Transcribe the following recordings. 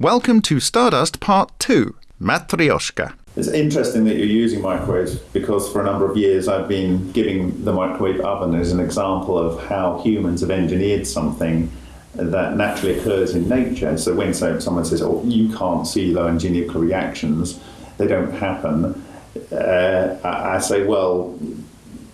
Welcome to Stardust Part 2, Matryoshka. It's interesting that you're using microwaves because for a number of years I've been giving the microwave oven as an example of how humans have engineered something that naturally occurs in nature. So when someone says, oh, you can't see low energy reactions, they don't happen, uh, I say, well,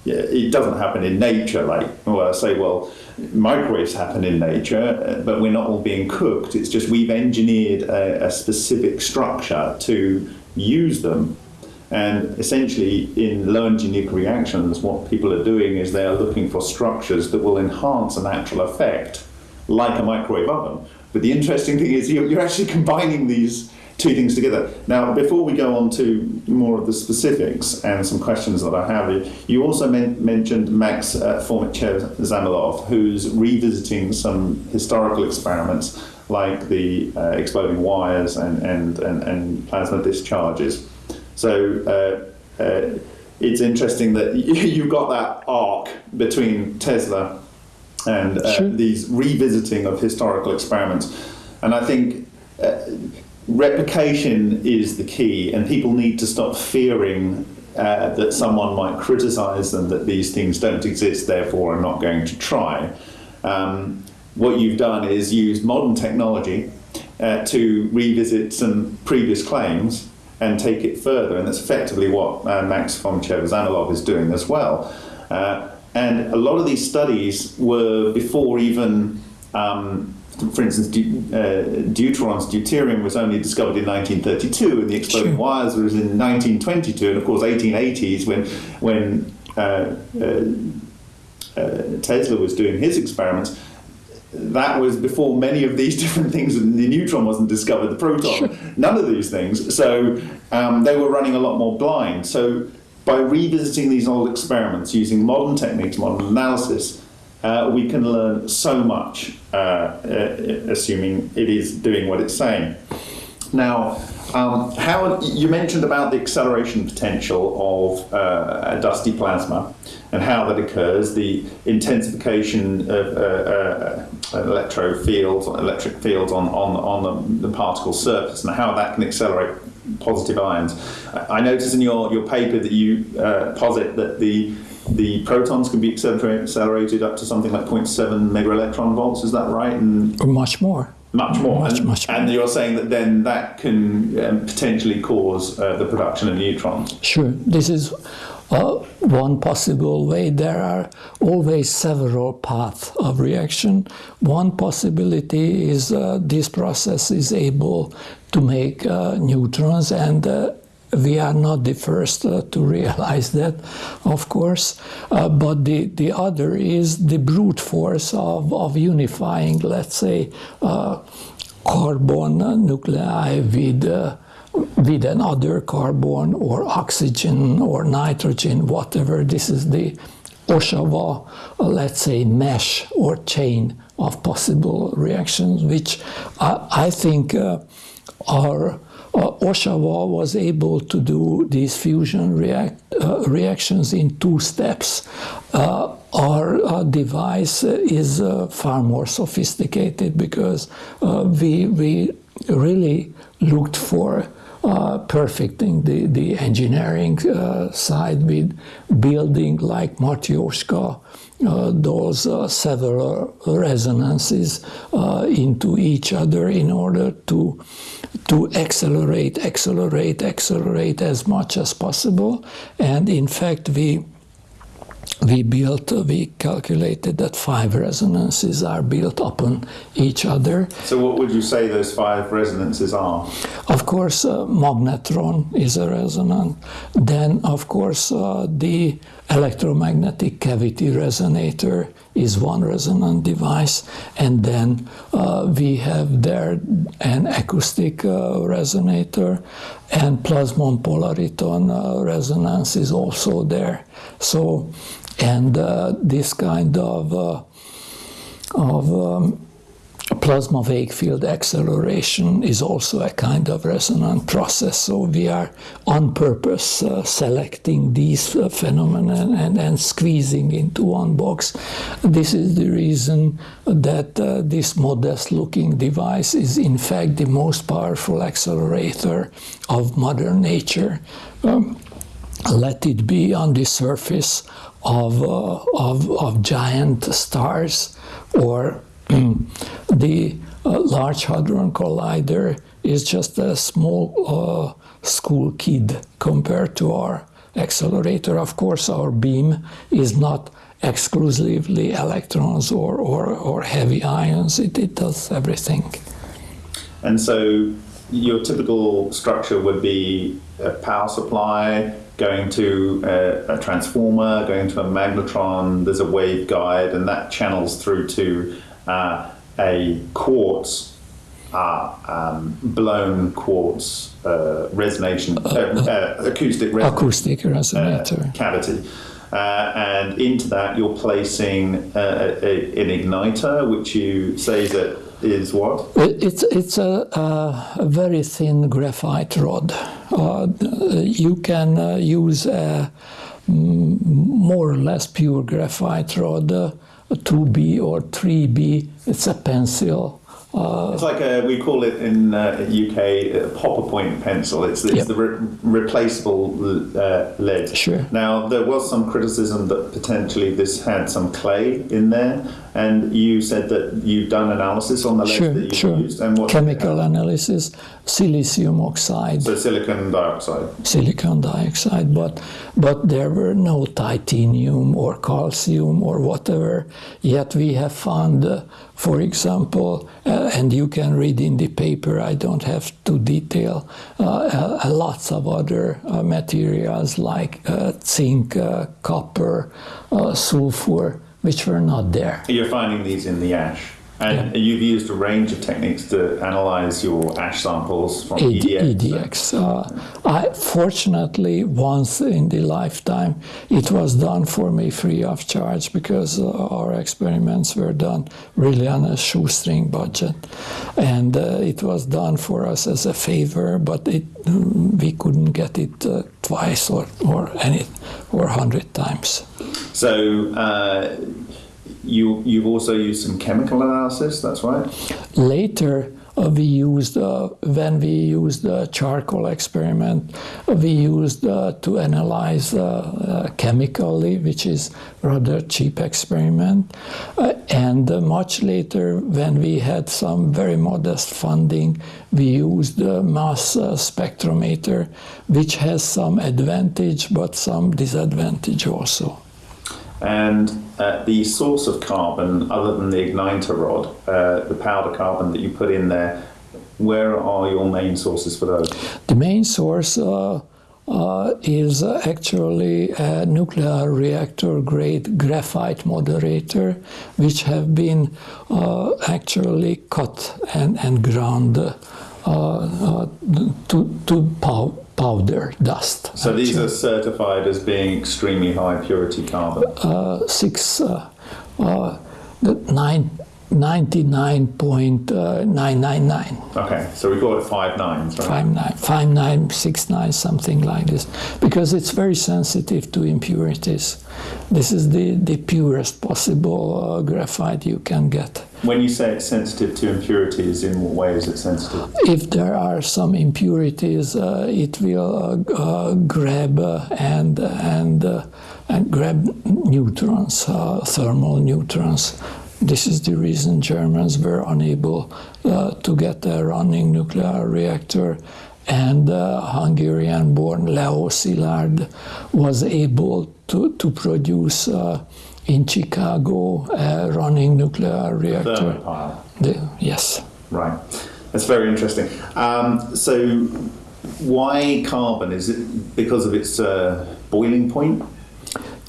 it doesn't happen in nature. Like, well, I say, well, microwaves happen in nature, uh, but we're not all being cooked. It's just we've engineered a, a specific structure to use them. And essentially, in low energy reactions, what people are doing is they are looking for structures that will enhance a natural effect, like a microwave oven. But the interesting thing is, you're, you're actually combining these two things together. Now, before we go on to more of the specifics and some questions that I have, you also men mentioned Max uh, Fomitchev-Zamilov, who's revisiting some historical experiments like the uh, exploding wires and, and, and, and, plasma discharges. So uh, uh, it's interesting that you've got that arc between Tesla and uh, sure. these revisiting of historical experiments. And I think uh, replication is the key, and people need to stop fearing uh, that someone might criticize them that these things don't exist, therefore I'm not going to try. Um, what you've done is used modern technology uh, to revisit some previous claims and take it further, and that's effectively what uh, Max Fomitchev-Zamilov is doing as well. Uh, and a lot of these studies were before even um, for instance, uh, deuterons, deuterium was only discovered in 1932, and the exploding wires was in 1922, and of course 1880s when when uh, uh, uh, Tesla was doing his experiments. That was before many of these different things. And the neutron wasn't discovered, the proton, none of these things. So um, they were running a lot more blind. So by revisiting these old experiments using modern techniques, modern analysis, uh, we can learn so much, uh, uh, assuming it is doing what it's saying. Now, um, Howard, you mentioned about the acceleration potential of uh, dusty plasma and how that occurs, the intensification of uh, uh, electro fields, electric fields on, on, on the, the particle surface, and how that can accelerate positive ions. I noticed in your, your paper that you posit that the the protons can be accelerated up to something like 0.7 mega electron volts. Is that right? And or much more. Much more. Much, and, much more. and you're saying that then that can um, potentially cause uh, the production of neutrons. Sure. This is uh, one possible way. There are always several paths of reaction. One possibility is uh, this process is able to make uh, neutrons and uh, we are not the first uh, to realize that, of course, uh, but the, the other is the brute force of, of unifying, let's say, uh, carbon nuclei with, uh, with another carbon or oxygen or nitrogen, whatever. This is the Ohsawa, uh, let's say, mesh or chain of possible reactions, which I think uh, are uh, Ohsawa was able to do these fusion react, uh, reactions in two steps. Uh, our uh, device is uh, far more sophisticated because uh, we, we really looked for perfecting the, the engineering side with building like Matryoshka, uh, those uh, several resonances uh, into each other in order to to accelerate, accelerate, accelerate as much as possible. And in fact, we we built, we calculated that five resonances are built upon each other. So what would you say those five resonances are? Of course, uh, magnetron is a resonant. Then, of course, uh, the electromagnetic cavity resonator is one resonant device. And then uh, we have there an acoustic uh, resonator and plasmon polariton uh, resonance is also there. So and uh, this kind of, uh, of um, plasma wave field acceleration is also a kind of resonant process. So we are on purpose uh, selecting these uh, phenomena and, and, squeezing into one box. This is the reason that uh, this modest looking device is in fact the most powerful accelerator of modern nature. Um, let it be on the surface of, uh, of, of giant stars or the uh, Large Hadron Collider is just a small uh, school kid compared to our accelerator. Of course, our beam is not exclusively electrons or, or, or heavy ions, it, it does everything. And so your typical structure would be a power supply, going to a, a, transformer, going to a magnetron, there's a waveguide, and that channels through to uh, a quartz, uh, um, blown quartz uh, resonation, uh, uh, acoustic, resonance, acoustic resonator cavity. and into that, you're placing a, a, an igniter, which you say that is what? It's it's a, a very thin graphite rod. Uh, you can uh, use a more or less pure graphite rod 2B or 3B. It's a pencil. Uh, it's like a, we call it in uh, UK a popper point pencil. It's, it's yep. the re- replaceable uh, lead. Sure. Now there was some criticism that potentially this had some clay in there, and you said that you've done analysis on the lead sure, that you sure. used. And what chemical analysis, silicium oxide. So silicon dioxide. Silicon dioxide, but but there were no titanium or calcium or whatever. Yet we have found uh, for example, uh, and you can read in the paper, I don't have to detail, uh, uh, lots of other uh, materials like uh, zinc, copper, sulfur, which were not there. You're finding these in the ash? And yeah. you've used a range of techniques to analyze your ash samples from ED, EDX. EDX. Uh, I, fortunately, once in the lifetime, it was done for me free of charge because uh, our experiments were done really on a shoestring budget. And uh, it was done for us as a favor, but it, we couldn't get it uh, twice or, or any or a hundred times. So uh, you, you've also used some chemical analysis, that's right? Later, uh, we used, uh, when we used the charcoal experiment, we used uh, to analyze uh, uh, chemically, which is rather cheap experiment. Uh, and much later, when we had some very modest funding, we used the mass spectrometer, which has some advantage but some disadvantage also. And uh, the source of carbon, other than the igniter rod, uh, the powder carbon that you put in there, where are your main sources for those? The main source uh, uh is actually a nuclear reactor grade graphite moderator, which have been uh, actually cut and, and ground to, to power powder dust. So these are certified as being extremely high purity carbon? Uh, six, uh, uh, nine, 99.999. Okay, so we call it five nines, right? Five nine, five nine, six nine, something like this, because it's very sensitive to impurities. This is the, the purest possible uh, graphite you can get. When you say it's sensitive to impurities, in what way is it sensitive? If there are some impurities, uh, it will uh, uh grab uh, and and uh, and grab neutrons, thermal neutrons this is the reason Germans were unable uh, to get a running nuclear reactor and uh, Hungarian-born Leo Szilard was able to, to produce uh, in Chicago a running nuclear reactor. The, yes. Right. That's very interesting. Um, so why carbon? Is it because of its uh, boiling point?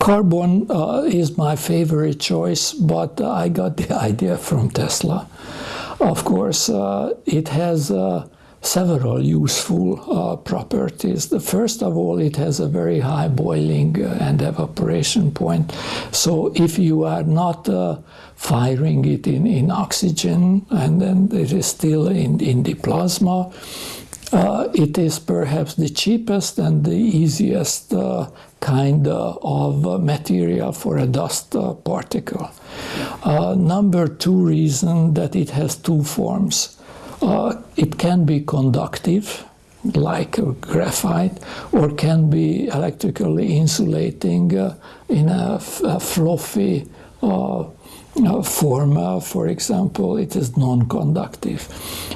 Carbon uh, is my favorite choice, but I got the idea from Tesla. Of course, uh, it has uh, several useful uh, properties. The first of all, it has a very high boiling and evaporation point. So if you are not uh, firing it in, in oxygen and then it is still in, in the plasma, uh, it is perhaps the cheapest and the easiest uh, kind uh, of material for a dust particle. number two reason that it has two forms. Uh, it can be conductive, like graphite, or can be electrically insulating uh, in a, fluffy uh, uh, form. Uh, for example, it is non-conductive.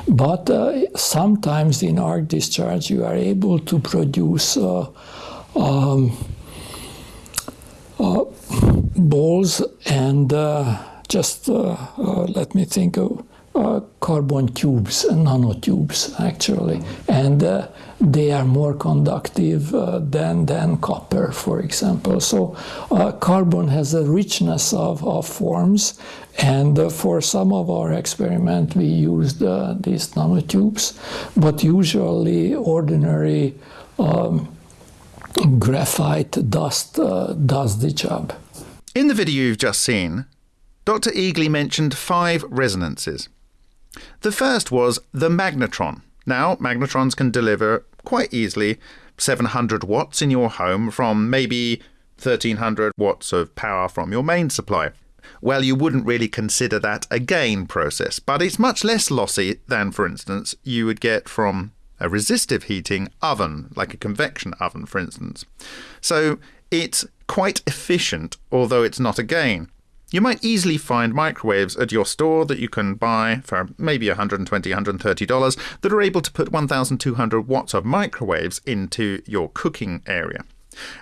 But uh, sometimes in arc discharge, you are able to produce um, balls and just let me think of uh, carbon tubes, and nanotubes actually, and uh, they are more conductive uh, than, than copper, for example. So uh, carbon has a richness of, of forms, and uh, for some of our experiment we used uh, these nanotubes, but usually ordinary um, graphite dust does the job. In the video you've just seen, Dr. Egely mentioned five resonances. The first was the magnetron. Now, magnetrons can deliver quite easily 700 watts in your home from maybe 1300 watts of power from your main supply. Well, you wouldn't really consider that a gain process, but it's much less lossy than, for instance, you would get from a resistive heating oven, like a convection oven, for instance. So it's quite efficient, although it's not a gain. You might easily find microwaves at your store that you can buy for maybe $120, $130 that are able to put 1,200 watts of microwaves into your cooking area.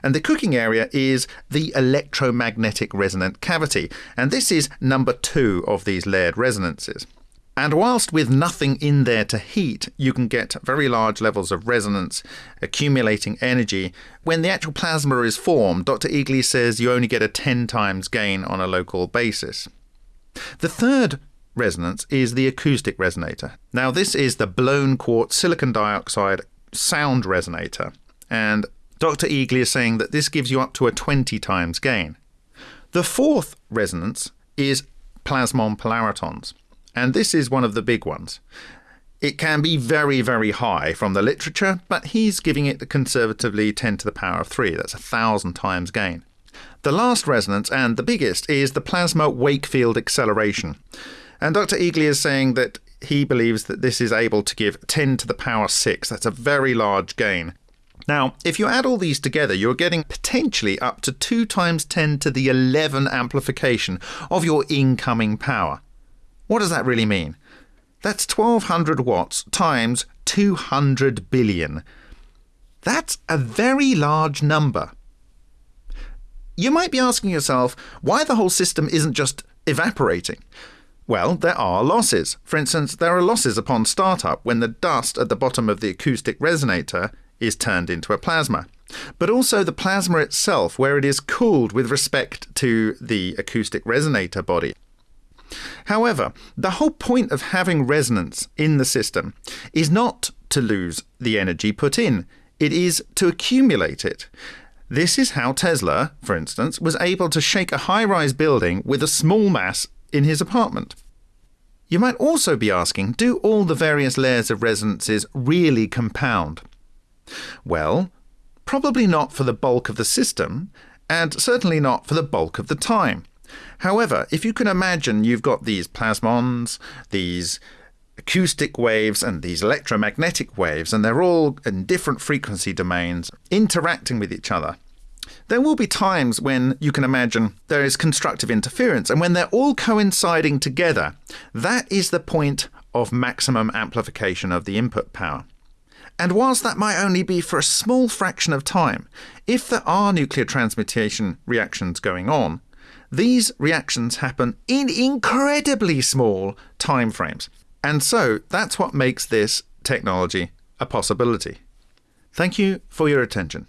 And the cooking area is the electromagnetic resonant cavity, and this is number two of these layered resonances. And whilst with nothing in there to heat, you can get very large levels of resonance, accumulating energy. When the actual plasma is formed, Dr. Egely says you only get a 10 times gain on a local basis. The third resonance is the acoustic resonator. Now, this is the blown quartz silicon dioxide sound resonator, and Dr. Egely is saying that this gives you up to a 20 times gain. The fourth resonance is plasmon polaritons. And this is one of the big ones. It can be very, very high from the literature, but he's giving it conservatively 10 to the power of 3. That's a thousand times gain. The last resonance, and the biggest, is the plasma Wakefield acceleration. And Dr. Egely is saying that he believes that this is able to give 10 to the power 6. That's a very large gain. Now, if you add all these together, you're getting potentially up to 2 times 10 to the 11 amplification of your incoming power. What does that really mean? That's 1200 watts times 200 billion. That's a very large number. You might be asking yourself why the whole system isn't just evaporating. Well, there are losses. For instance, there are losses upon startup when the dust at the bottom of the acoustic resonator is turned into a plasma. But also the plasma itself, where it is cooled with respect to the acoustic resonator body. However, the whole point of having resonance in the system is not to lose the energy put in, it is to accumulate it. This is how Tesla, for instance, was able to shake a high rise building with a small mass in his apartment. You might also be asking do all the various layers of resonances really compound? Well, probably not for the bulk of the system, and certainly not for the bulk of the time. However, if you can imagine you've got these plasmons, these acoustic waves and these electromagnetic waves, and they're all in different frequency domains interacting with each other. There will be times when you can imagine there is constructive interference, and when they're all coinciding together, that is the point of maximum amplification of the input power. And whilst that might only be for a small fraction of time, if there are nuclear transmutation reactions going on, these reactions happen in incredibly small time frames. And so that's what makes this technology a possibility. Thank you for your attention.